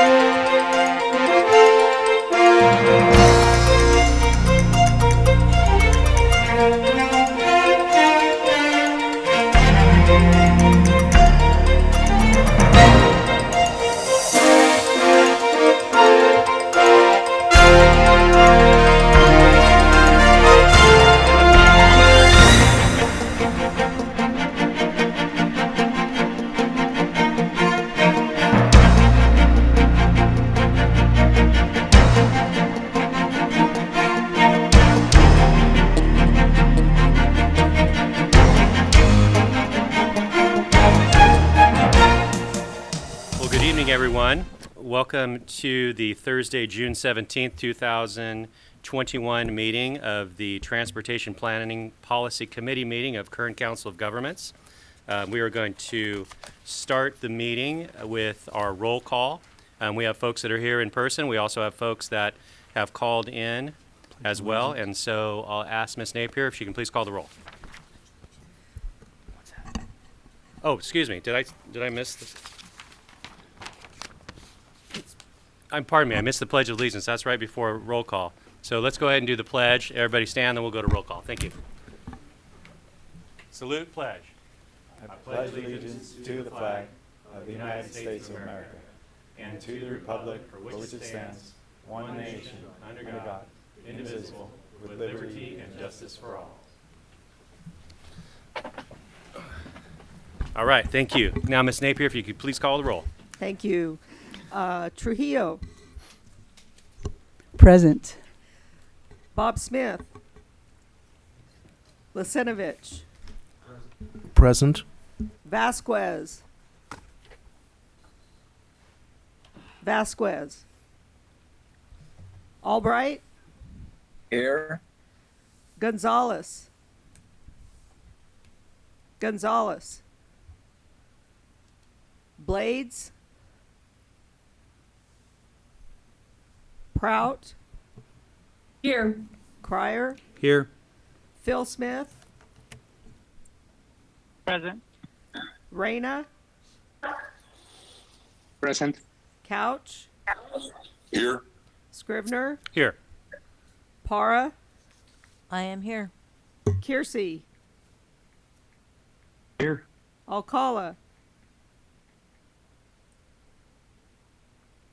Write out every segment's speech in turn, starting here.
Well, to the Thursday, June 17th, 2021 meeting of the Transportation Planning Policy Committee meeting of Kern Council of Governments. Uh, We are going to start the meeting with our roll call. Um, We have folks that are here in person. We also have folks that have called in as well. And so I'll ask Ms. Napier if she can please call the roll. Oh, excuse me, did I, did I miss this? I'm, pardon me, I missed the Pledge of Allegiance. That's right before roll call. So let's go ahead and do the pledge. Everybody stand, then we'll go to roll call. Thank you. Salute, pledge. I pledge allegiance to the flag of the United States of America and to the republic for which it stands, one nation, under God, indivisible, with liberty and justice for all. All right, thank you. Now, Ms. Napier, if you could please call the roll. Thank you. Uh, Trujillo, Present. Bob Smith, Lisenovich, Present. Vasquez, Vasquez, Albright, Here. Gonzalez, Gonzalez, Blades, Prout, Here. Crier, Here. Phil Smith, Present. Reyna, Present. Couch, Here. Scrivener, Here. Para, I am here. Kiersey, Here. Alcala,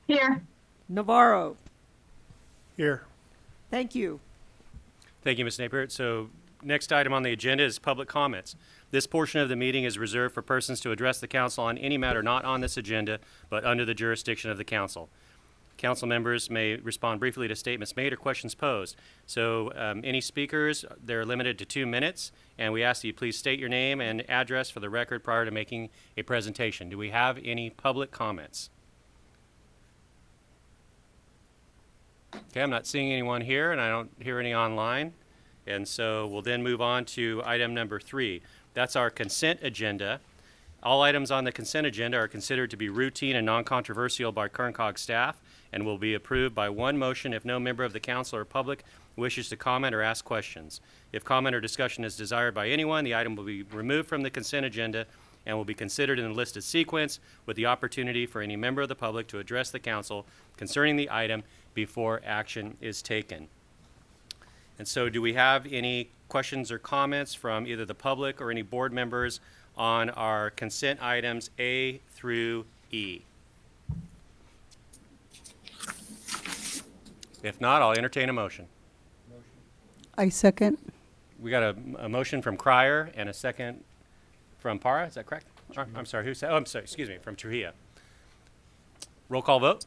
Here. Navarro. Here. Thank you. Thank you, Ms. Napier. So next item on the agenda is public comments. This portion of the meeting is reserved for persons to address the council on any matter not on this agenda, but under the jurisdiction of the council. Council members may respond briefly to statements made or questions posed. So um, any speakers, they're limited to two minutes, and we ask that you please state your name and address for the record prior to making a presentation. Do we have any public comments? Okay, I'm not seeing anyone here, and I don't hear any online. And so we'll then move on to item number three. That's our consent agenda. All items on the consent agenda are considered to be routine and non-controversial by Kerncog staff and will be approved by one motion if no member of the council or public wishes to comment or ask questions. If comment or discussion is desired by anyone, the item will be removed from the consent agenda and will be considered in the listed sequence with the opportunity for any member of the public to address the council concerning the item before action is taken. And so do we have any questions or comments from either the public or any board members on our consent items A through E? If not, I'll entertain a motion. I second. We got a, a motion from Crier and a second from Para, is that correct? Or- I'm sorry, who said, oh, I'm sorry, excuse me, from Trujillo. Roll call vote?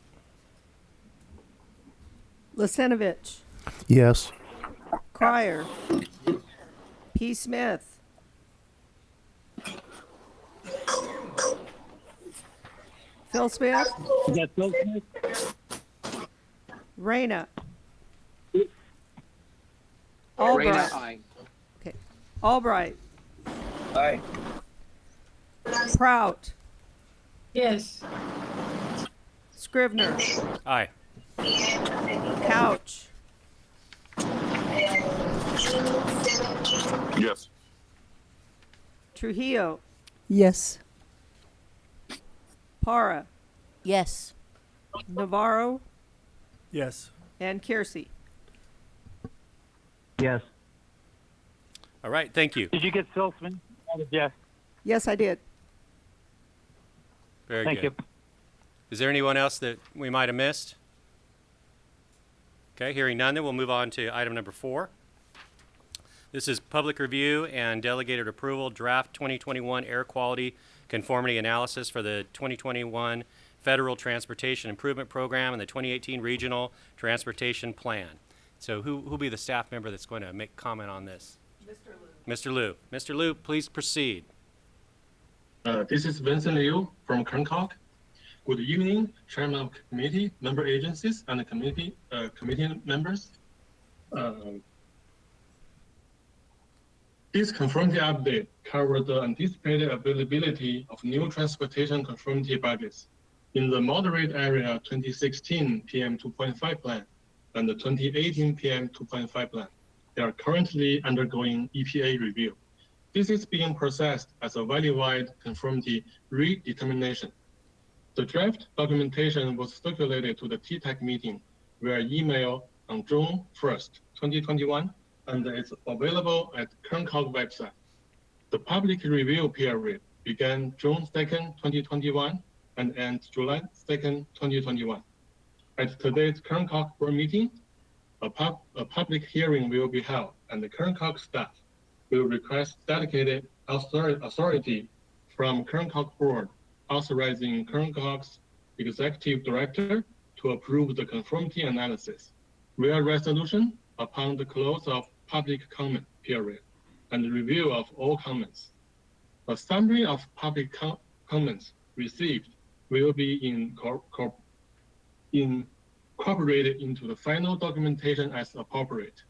Lisenovich, Yes. Crier, P. Smith, Phil Smith, Is that Phil Smith? Reyna, Reyna, Albright, aye. okay, Albright, Aye. Prout, Yes. Scrivener, Aye. Couch, Yes. Trujillo, Yes. Para, Yes. Navarro, Yes. and Kiersey. Yes. All right, thank you. Did you get Silsman? Yes. Yes, I did. Very Thank good. Thank you. Is there anyone else that we might have missed? Okay, hearing none, then we'll move on to item number four. This is public review and delegated approval draft 2021 air quality conformity analysis for the 2021 Federal Transportation Improvement Program and the 2018 Regional Transportation Plan. So who who'll be the staff member that's going to make comment on this? Mr. Liu. Mr. Liu. Mr. Liu, please proceed. Uh, this is Vincent Liu from Kerncog. Good evening, Chairman of Committee, member agencies, and committee uh, committee members. Um, this conformity update covers the anticipated availability of new transportation conformity budgets in the moderate area 2016 PM 2.5 plan and the 2018 PM 2.5 plan. They are currently undergoing EPA review. This is being processed as a valley-wide conformity redetermination. The draft documentation was circulated to the TTAC meeting via email on June 1st, 2021, and it's available at Kerncog website. The public review period began June 2nd, 2021, and ends July 2nd, 2021. At today's Kerncog board meeting, a, pub, a public hearing will be held, and the Kerncog staff will request dedicated author- authority from Kerncog Board authorizing Kerncog's executive director to approve the conformity analysis via resolution upon the close of public comment period and review of all comments. A summary of public com- comments received will be incor- incorporated into the final documentation as appropriate.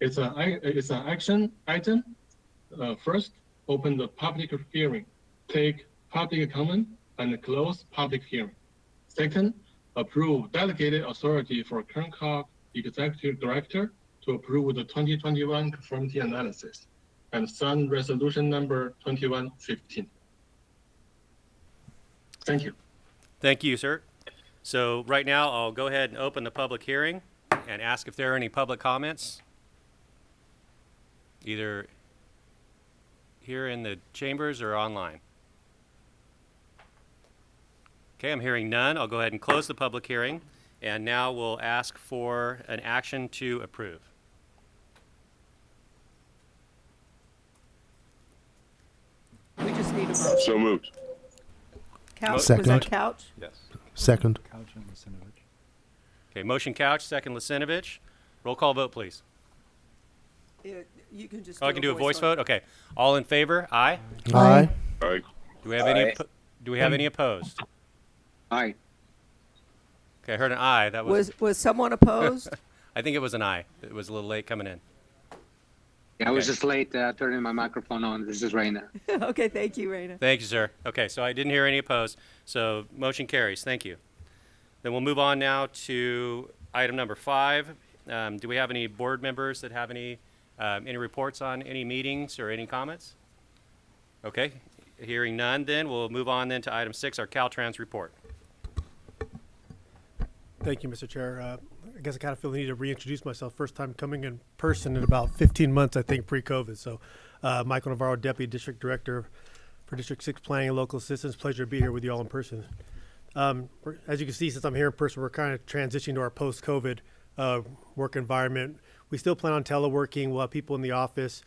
It's an, it's an action item. Uh, first, open the public hearing, take public comment, and close public hearing. Second, approve delegated authority for Kerncog Executive Director to approve the 2021 conformity analysis and sign resolution number 2115. Thank you. Thank you, sir. So right now, I'll go ahead and open the public hearing and ask if there are any public comments. Either here in the chambers or online. Okay, I'm hearing none. I'll go ahead and close the public hearing. And now we'll ask for an action to approve. We just need a motion. So moved. Couch, Second. was Second. that couch? Second. Okay, motion couch, second Lissinovich. Roll call vote, please. You can just. Oh, I can do a voice vote? Okay. All in favor? Aye. Aye. Aye. Do we have any, Aye. oppo- do we have any opposed? Aye. Okay, I heard an aye. That was, Was, was someone opposed? I think it was an aye. It was a little late coming in. Yeah, I was Okay. just late uh, turning my microphone on. This is Reyna. Okay, thank you, Reyna. Thank you, sir. Okay, so I didn't hear any opposed, so motion carries. Thank you. Then we'll move on now to item number five. Um, do we have any board members that have any, um, any reports on any meetings or any comments? Okay, hearing none, then we'll move on then to item six, our Caltrans report. Thank you, Mr. Chair. Uh, I guess I kind of feel the need to reintroduce myself. First time coming in person in about 15 months, I think, pre-COVID. So, uh, Michael Navarro, Deputy District Director for District 6 Planning and Local Assistance. Pleasure to be here with you all in person. Um, as you can see, since I'm here in person, we're kind of transitioning to our post-COVID uh, work environment. We still plan on teleworking. We'll have people in the office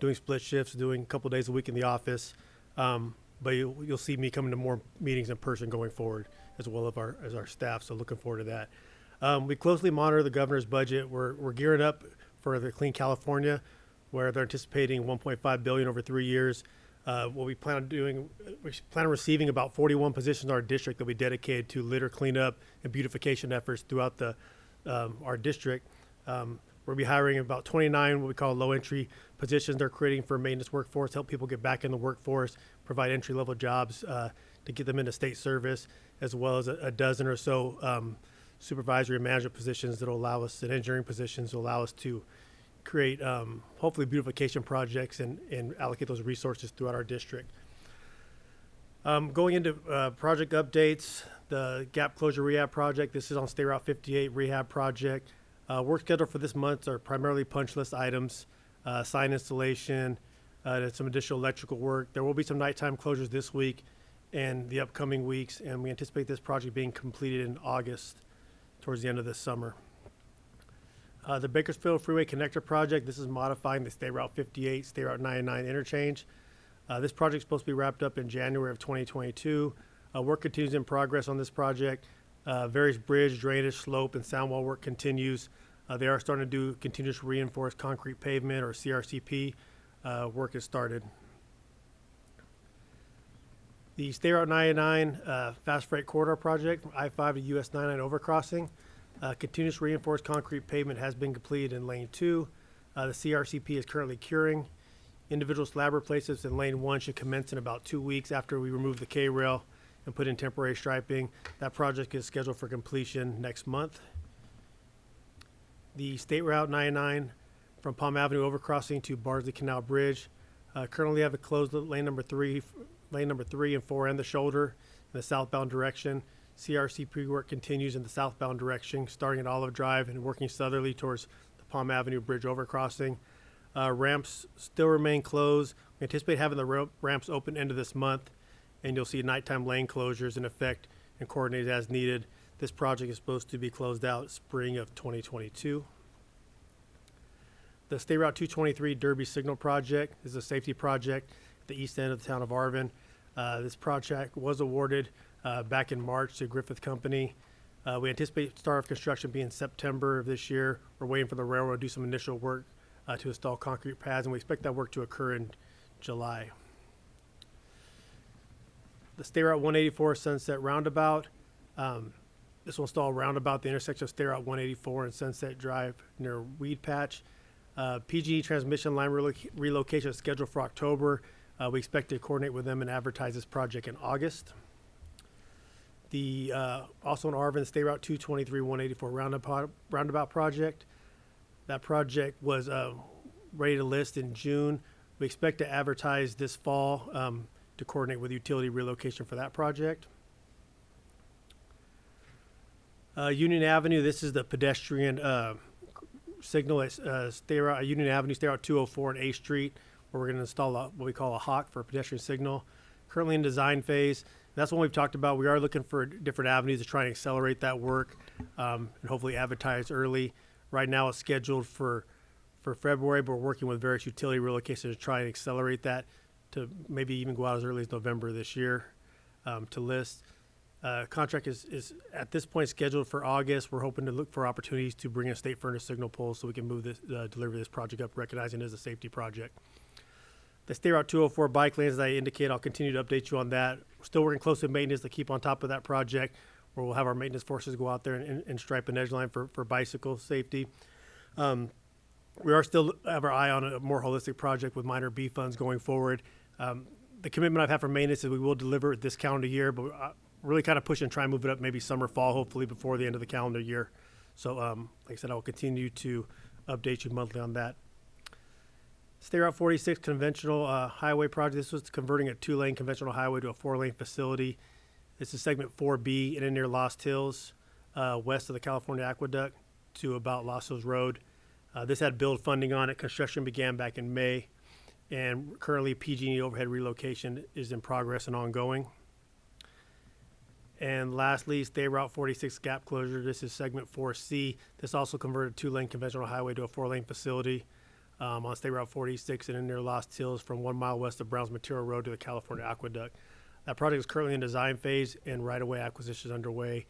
doing split shifts, doing a couple days a week in the office. Um, but you'll, you'll see me coming to more meetings in person going forward, as well as our as our staff. So looking forward to that. Um, we closely monitor the governor's budget. We're we're gearing up for the Clean California, where they're anticipating 1.5 billion over three years. Uh, what we plan on doing, we plan on receiving about 41 positions in our district that we dedicated to litter cleanup and beautification efforts throughout the um, our district. Um, we'll be hiring about 29 what we call low entry positions. They're creating for maintenance workforce, help people get back in the workforce, provide entry level jobs uh, to get them into state service, as well as a, a dozen or so um, supervisory and management positions that will allow us, and engineering positions will allow us to create um, hopefully beautification projects and, and allocate those resources throughout our district. Um, going into uh, project updates, The gap closure rehab project, this is on State Route 58 rehab project. Uh, work scheduled for this month are primarily punch list items, uh, sign installation, uh, and some additional electrical work. There will be some nighttime closures this week and the upcoming weeks, and we anticipate this project being completed in August, towards the end of this summer. Uh, the Bakersfield Freeway Connector Project, this is modifying the State Route 58, State Route 99 interchange. Uh, this is supposed to be wrapped up in January of 2022. Uh, work continues in progress on this project. Uh, various bridge, drainage, slope, and sound wall work continues. Uh, they are starting to do continuous reinforced concrete pavement or CRCP. Uh, work has started. The State Route 99 uh, Fast Freight Corridor Project, from I-5 to US 99 overcrossing. Uh, continuous reinforced concrete pavement has been completed in lane two. Uh, the CRCP is currently curing. Individual slab replacements in lane one should commence in about two weeks after we remove the K-rail and put in temporary striping. That project is scheduled for completion next month. The State Route 99 from Palm Avenue overcrossing to Beardsley Canal Bridge. Uh, currently have it closed lane number three, lane number three and four and the shoulder in the southbound direction. CRCP work continues in the southbound direction, starting at Olive Drive and working southerly towards the Palm Avenue Bridge overcrossing. Uh, ramps still remain closed. We anticipate having the ramps open end of this month, and you'll see nighttime lane closures in effect and coordinated as needed. This project is supposed to be closed out spring of 2022. The State Route 223 Derby Signal Project is a safety project the east end of the town of Arvin. Uh, this project was awarded uh, back in March to Griffith Company. Uh, we anticipate start of construction being September of this year. We're waiting for the railroad to do some initial work uh, to install concrete pads, and we expect that work to occur in July. The State Route 184 Sunset Roundabout. Um, this will install roundabout the intersection of State Route 184 and Sunset Drive near Weed Patch. Uh, PGE transmission line reloc- relocation is scheduled for October. Uh, we expect to coordinate with them and advertise this project in August. The uh, also in Arvin, State Route 223 184 roundabout, roundabout project. That project was uh, ready to list in June. We expect to advertise this fall um, to coordinate with utility relocation for that project. Uh, Union Avenue, this is the pedestrian uh, signal at uh, State Route, Union Avenue, State Route 204 and A Street, where we're going to install a, what we call a hawk for a pedestrian signal. Currently in design phase. That's what we've talked about. We are looking for different avenues to try and accelerate that work um, and hopefully advertise early. Right now, it's scheduled for for February, but we're working with various utility relocations to try and accelerate that to maybe even go out as early as November this year um, to list. Uh, contract is, is at this point scheduled for August. We're hoping to look for opportunities to bring in state furnace signal poles so we can move this, uh, deliver this project up, recognizing it as a safety project. The State Route 204 bike lanes, as I indicate, I'll continue to update you on that. We're still working closely with maintenance to keep on top of that project, where we'll have our maintenance forces go out there and, and, and stripe an edge line for, for bicycle safety. Um, we are still have our eye on a more holistic project with minor B funds going forward. Um, the commitment I've had for maintenance is we will deliver it this calendar year, but uh, really kind of push and try and move it up maybe summer, fall, hopefully before the end of the calendar year. So, um, like I said, I will continue to update you monthly on that. State Route 46 conventional uh, highway project. This was converting a two-lane conventional highway to a four-lane facility. This is segment 4B in and near Lost Hills, uh, west of the California Aqueduct to about Lost Hills Road. Uh, this had build funding on it. Construction began back in May, and currently PG&E overhead relocation is in progress and ongoing. And lastly, State Route 46 gap closure. This is segment 4C. This also converted two-lane conventional highway to a four-lane facility um, on State Route 46 and in near Lost Hills from one mile west of Browns Material Road to the California Aqueduct. That project is currently in design phase and right-of-way acquisition is underway.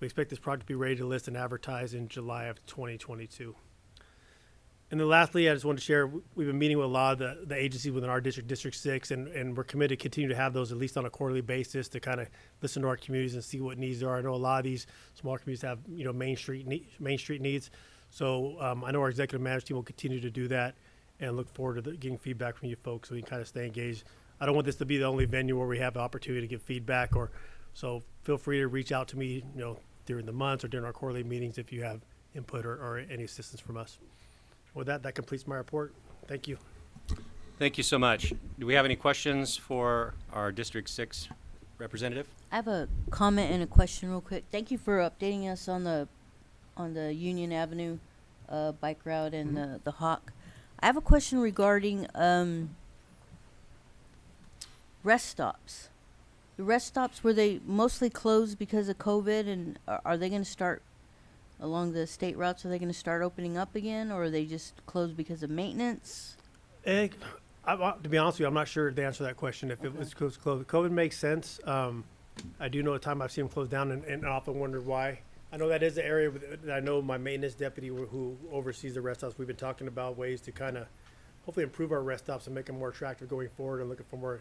We expect this project to be ready to list and advertise in July of 2022. And then lastly, I just wanted to share, we've been meeting with a lot of the, the agencies within our district, District Six, and, and we're committed to continue to have those at least on a quarterly basis to kind of listen to our communities and see what needs there are. I know a lot of these small communities have, you know, Main Street, Main Street needs. So, um, I know our executive management team will continue to do that and look forward to the, getting feedback from you folks so we can kind of stay engaged. I don't want this to be the only venue where we have the opportunity to give feedback or, so feel free to reach out to me, you know, during the months or during our quarterly meetings if you have input or, or any assistance from us. With that, that completes my report. Thank you. Thank you so much. Do we have any questions for our District Six Representative? I have a comment and a question real quick. Thank you for updating us on the, on the Union Avenue, uh, bike route and the, the Hawk. I have a question regarding, um, rest stops. The rest stops, were they mostly closed because of COVID and are, are they gonna start along the state routes? Are they gonna start opening up again or are they just closed because of maintenance? Eh, I, I- to be honest with you, I'm not sure the answer to that question. If it was closed, COVID makes sense. Um, I do know at time I've seen them closed down, and, and often wondered why. I know that is the area that I know my maintenance deputy who who oversees the rest stops. We've been talking about ways to kind of hopefully improve our rest stops and make them more attractive going forward, and looking for more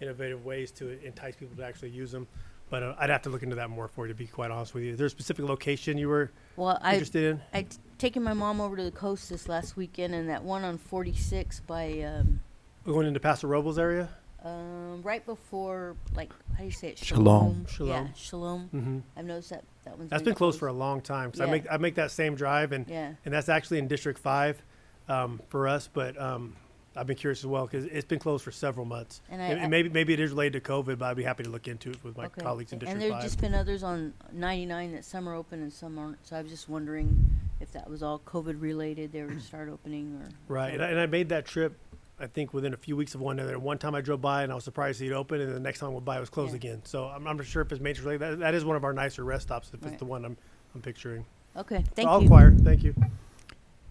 innovative ways to entice people to actually use them. But uh, I'd have to look into that more for you, to be quite honest with you. Is there a specific location you were Well, I, interested in? I'd taken my mom over to the coast this last weekend and that one on 46 by, um, Going into Paso Robles area? Um, right before, like, how do you say it? Shalom. Shalom. Yeah, Shalom. Shalom. Mm-hmm. I've noticed that that one's That's been closed for a long time. 'cause I Yeah. make I make that same drive, and Yeah. and that's actually in District Five um, for us. But um, I've been curious as well because it's been closed for several months. And I- And- I- and maybe maybe it is related to COVID, but I'd be happy to look into it with my Okay. colleagues in District and there's Five. just been others on 99 that some are open and some aren't. So I was just wondering if that was all COVID related. They were to start opening or right, and I, and I made that trip. I think within a few weeks of one another. One time I drove by and I was surprised to see it open, and the next time I went by it was closed Yeah. again. So I'm, I'm not sure if it's major related. That, that is one of our nicer rest stops if Right. it's the one I'm I'm picturing. okay. Thank so I'll you. inquire. Thank you.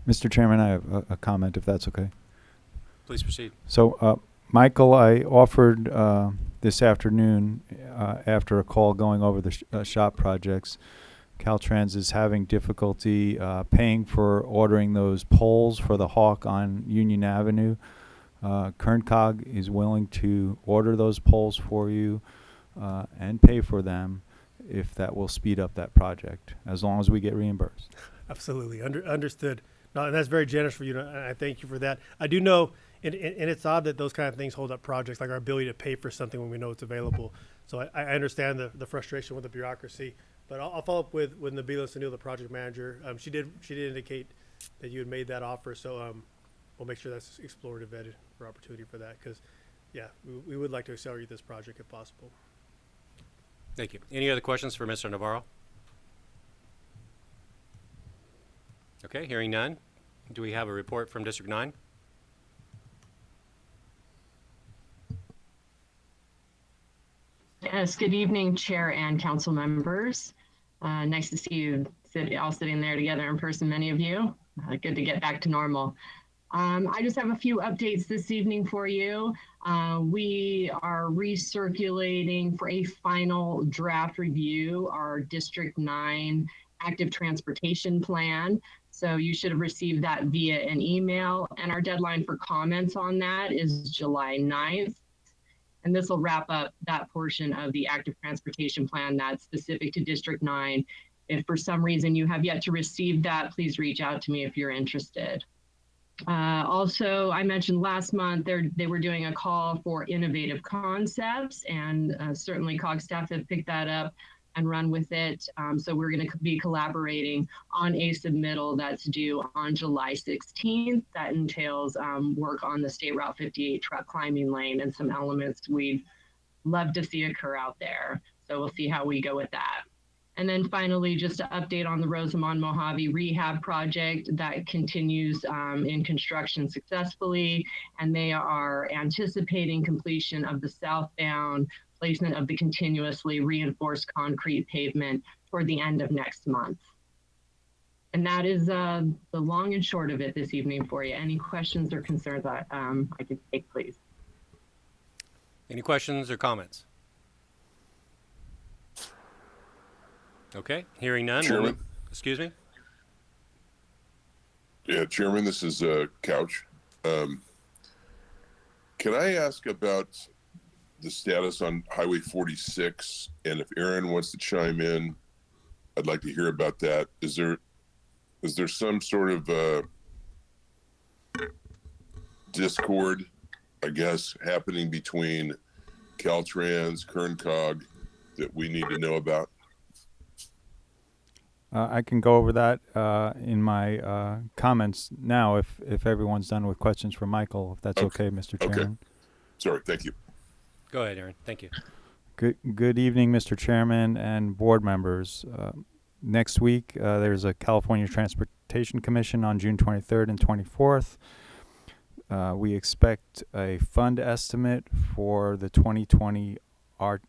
Mr. Chairman, I have a, a comment, if that's okay. Please proceed. So, uh, Michael, I offered uh, this afternoon, uh, after a call going over the sh- uh, shop projects, Caltrans is having difficulty uh, paying for ordering those poles for the Hawk on Union Avenue. Uh, Kerncog is willing to order those poles for you uh, and pay for them if that will speed up that project, as long as we get reimbursed. Absolutely, Under, understood. No, and that's very generous for you, and I thank you for that. I do know, and, and and it's odd that those kind of things hold up projects, like our ability to pay for something when we know it's available. So I, I understand the, the frustration with the bureaucracy, but I'll, I'll follow up with, with Nabila Sunil, the project manager. Um, she did, she did indicate that you had made that offer, so, um, we'll make sure that's explored and vetted for opportunity for that, because, yeah, we, we would like to accelerate this project if possible. Thank you. Any other questions for Mr. Navarro? Okay, hearing none. Do we have a report from District 9? Yes, good evening, Chair and council members. Uh, nice to see you sit, all sitting there together in person, many of you. Uh, good to get back to normal. Um, I just have a few updates this evening for you. Uh, we are recirculating for a final draft review our District 9 active transportation plan. So you should have received that via an email, and our deadline for comments on that is July 9th. And this will wrap up that portion of the active transportation plan that's specific to District 9. If for some reason you have yet to receive that, please reach out to me if you're interested. Uh, also, I mentioned last month they were doing a call for innovative concepts, and uh, certainly COG staff have picked that up and run with it. Um, so we're going to be collaborating on a submittal that's due on July 16th. That entails um, work on the State Route 58 truck climbing lane and some elements we'd love to see occur out there. So we'll see how we go with that. And then finally, just to update on the Rosamond Mojave rehab project that continues um, in construction successfully, and they are anticipating completion of the southbound placement of the continuously reinforced concrete pavement toward the end of next month. And that is uh, the long and short of it this evening for you. Any questions or concerns I, um, I could take, please? Any questions or comments? Okay, hearing none. we'll Chairman? Excuse me? Yeah, Chairman, this is uh, Couch. Um, can I ask about the status on Highway 46? And if Ahron wants to chime in, I'd like to hear about that. Is there is there some sort of uh, discord, I guess, happening between Caltrans, Kerncog that we need to know about? Uh, I can go over that uh, in my uh, comments now if, if everyone's done with questions for Michael, if that's Okay. okay, Mr. Okay. Chairman. Sorry, thank you. Go ahead, Ahron. Thank you. Good, good evening, Mr. Chairman and board members. Uh, next week, uh, there's a California Transportation Commission on June 23rd and 24th. Uh, we expect a fund estimate for the 2020 R-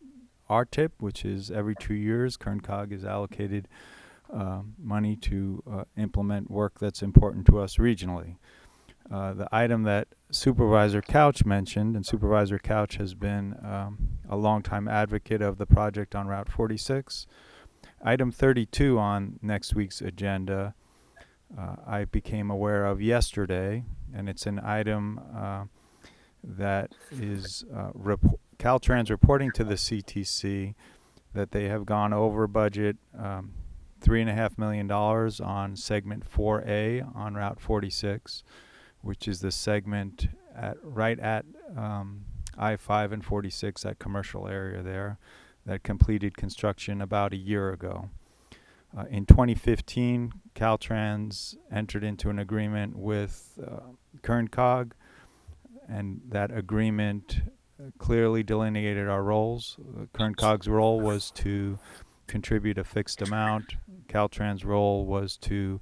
RTIP, which is every two years. KernCog is allocated uh, money to uh, implement work that's important to us regionally. Uh, the item that Supervisor Couch mentioned, and Supervisor Couch has been um, a longtime advocate of the project on Route 46. Item 32 on next week's agenda, uh, I became aware of yesterday, and it's an item uh, that is uh, rep- Caltrans reporting to the CTC that they have gone over budget um, three and a half million dollars on segment 4A on Route 46 which is the segment at right at um, I-5 and 46, that commercial area there, that completed construction about a year ago. Uh, in 2015, Caltrans entered into an agreement with uh, KernCog, and that agreement uh, clearly delineated our roles. Uh, KernCog's role was to contribute a fixed amount. Caltrans' role was to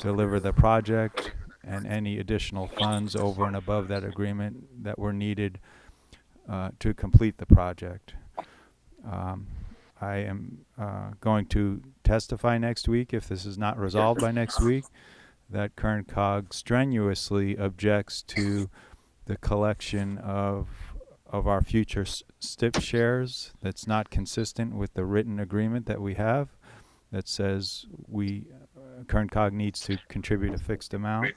deliver the project and any additional funds over and above that agreement that were needed uh, to complete the project. Um, I am uh, going to testify next week, if this is not resolved by next week, that Kern Cog strenuously objects to the collection of of our future STIP shares that's not consistent with the written agreement that we have that says we uh, Kern Cog needs to contribute a fixed amount.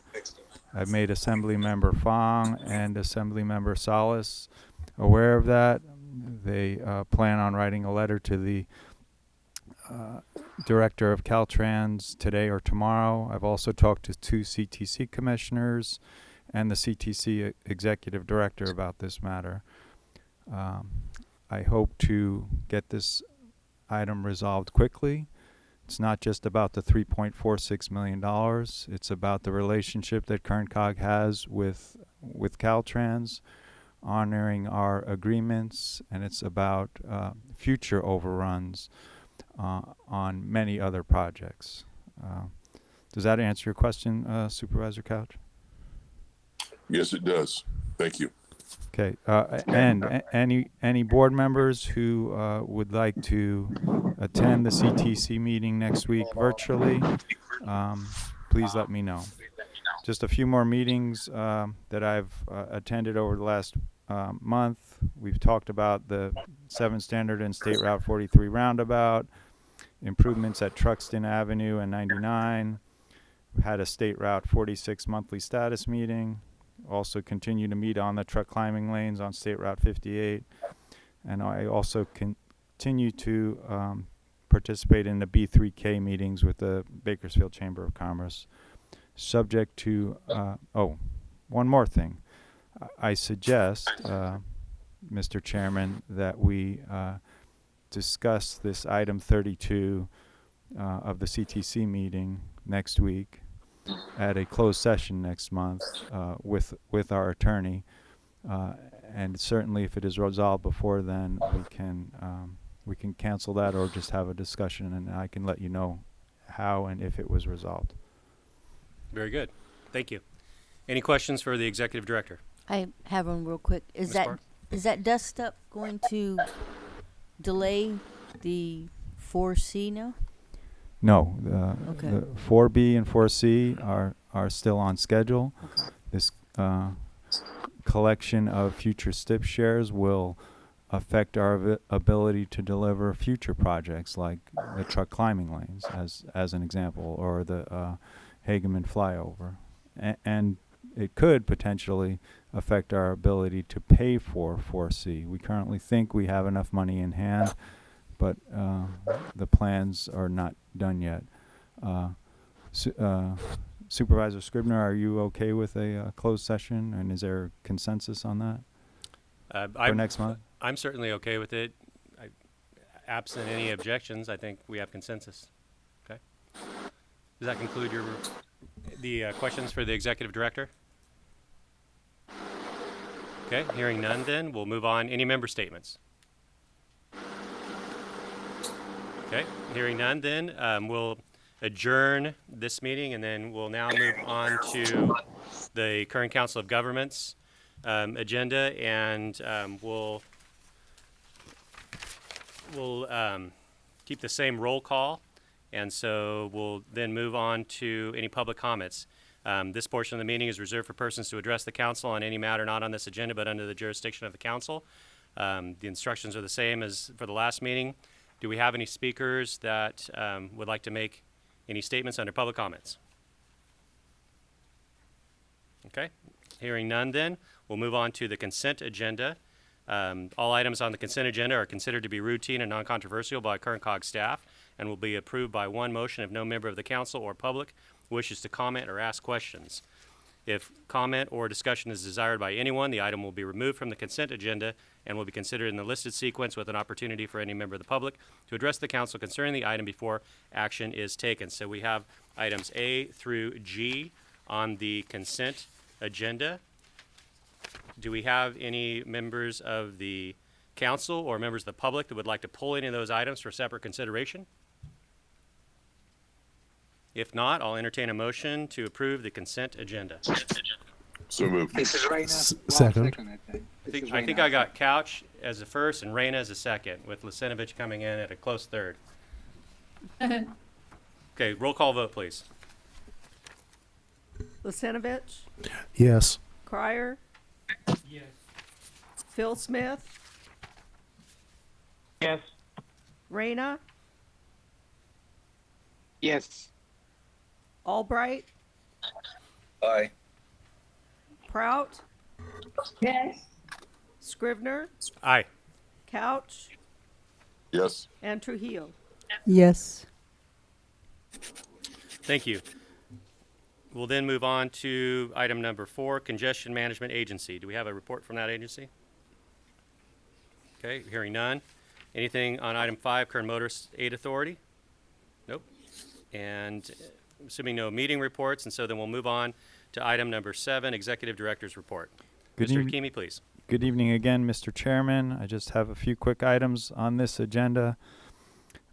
I've made Assembly Member Fong and Assembly Member Salas aware of that. They uh, plan on writing a letter to the uh, director of Caltrans today or tomorrow. I've also talked to two CTC commissioners and the CTC executive director about this matter. Um, I hope to get this item resolved quickly. It's not just about the $3.46 million. It's about the relationship that KernCog has with, with Caltrans, honoring our agreements, and it's about uh, future overruns uh, on many other projects. Uh, does that answer your question, uh, Supervisor Couch? Yes, it does. Thank you. Okay, uh, and any, any board members who, uh, would like to attend the CTC meeting next week virtually, um, please let me know. Just a few more meetings, um, that I've, uh, attended over the last, um, month. We've talked about the seven standard and State Route forty-three roundabout, improvements at Truxtun Avenue and ninety-nine. We Had a State Route forty-six monthly status meeting, also continue to meet on the truck climbing lanes on State Route 58. And I also con- continue to um, participate in the B3K meetings with the Bakersfield Chamber of Commerce, subject to, uh, oh, one more thing. I- suggest, uh, Mr. Chairman, that we uh, discuss this item 32 uh, of the CTC meeting next week at a closed session next month uh, with with our attorney, uh, and certainly if it is resolved before then, we can um, we can cancel that or just have a discussion, and I can let you know how and if it was resolved. Very good. Thank you. Any questions for the executive director? I have one real quick. Is Ms. that Barr? is that dust up going to delay the 4C now? No, the, Okay. the 4B and 4C are are still on schedule. Okay. This uh, collection of future STIP shares will affect our avi- ability to deliver future projects like the truck climbing lanes, as as an example, or the uh, Hageman flyover, A- and it could potentially affect our ability to pay for 4C. We currently think we have enough money in hand, but uh, the plans are not done yet. Uh, Su- uh, Supervisor Scrivener, are you okay with a uh, closed session, and is there consensus on that Uh, for I'm, next month? I'm certainly okay with it. I, absent any objections, I think we have consensus. Okay. Does that conclude your the uh, questions for the executive director? Okay. Hearing none, then we'll move on. Any member statements? Okay, hearing none then, um, we'll adjourn this meeting and then we'll now move on to the Kern Council of Governments, um, agenda and, um, we'll, we'll, um, keep the same roll call. And so we'll then move on to any public comments. Um, this portion of the meeting is reserved for persons to address the council on any matter not on this agenda but under the jurisdiction of the council. Um, the instructions are the same as for the last meeting. Do we have any speakers that um, would like to make any statements under public comments? Okay, hearing none then, we'll move on to the consent agenda. Um, all items on the consent agenda are considered to be routine and non-controversial by Kern COG staff and will be approved by one motion if no member of the council or public wishes to comment or ask questions. If comment or discussion is desired by anyone, the item will be removed from the consent agenda and will be considered in the listed sequence with an opportunity for any member of the public to address the council concerning the item before action is taken. So we have items A through G on the consent agenda. Do we have any members of the council or members of the public that would like to pull any of those items for separate consideration? If not, I'll entertain a motion to approve the consent agenda. So moved. This is Reyna. S- Well, second. I think. I think, I think I got Couch as the first and Reyna as a second, with Lucinovich coming in at a close third. Okay, roll call vote, please. Lucinovich, Yes. Crier, Yes. Phil Smith, Yes. Reyna, Yes. Albright, Aye. Prout, Yes. Scrivener, Aye. Couch, Yes. and Trujillo. Yes. Thank you. We'll then move on to item number four, Congestion Management Agency. Do we have a report from that agency? Okay, hearing none. Anything on item five, Kern Motorist Aid Authority? Nope. And assuming no meeting reports, and so then we'll move on to item number seven, Executive Director's Report. Good Mr. Hakimi, please. Good evening again, Mr. Chairman. I just have a few quick items on this agenda.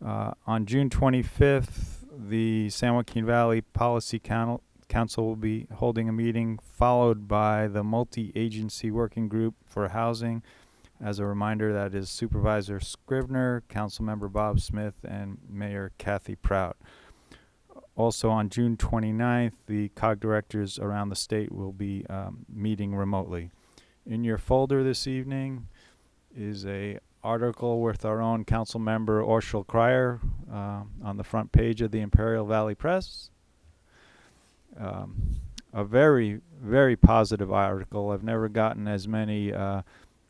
Uh, on June 25th, the San Joaquin Valley Policy Coun- Council will be holding a meeting followed by the multi-agency working group for housing. As a reminder, that is Supervisor Scrivener, Councilmember Bob Smith, and Mayor Kathy Prout. Also on June 29th, the COG directors around the state will be um, meeting remotely. In your folder this evening is a article with our own council member Orshel Cryer uh, on the front page of the Imperial Valley Press. Um, a very, very positive article. I've never gotten as many uh,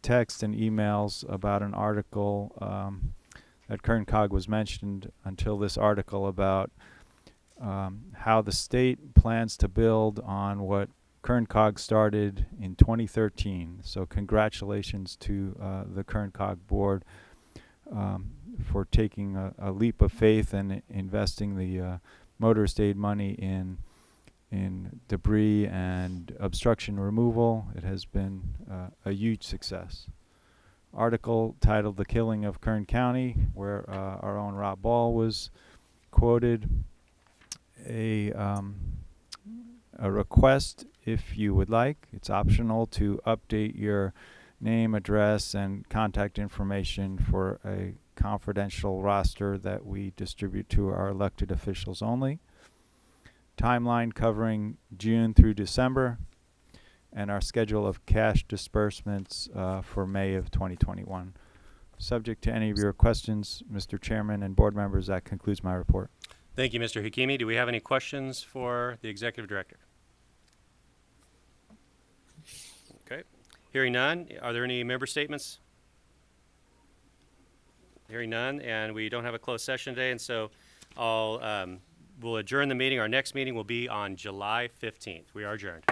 texts and emails about an article um, that Kern Cog was mentioned until this article about um, how the state plans to build on what Kern Cog started in 2013. So congratulations to uh, the Kern Cog board um, for taking a, a leap of faith and investing the uh, motorist aid money in in debris and obstruction removal. It has been uh, a huge success. Article titled "The Killing of Kern County," where uh, our own Rob Ball was quoted. A um, a request if you would like. It's optional to update your name, address, and contact information for a confidential roster that we distribute to our elected officials only. Timeline covering June through December, and our schedule of cash disbursements uh, for May of 2021. Subject to any of your questions, Mr. Chairman and board members, that concludes my report. Thank you, Mr. Hakimi. Do we have any questions for the Executive Director? Okay. Hearing none, are there any member statements? Hearing none, and we don't have a closed session today, and so I'll, um, we'll adjourn the meeting. Our next meeting will be on July 15th. We are adjourned.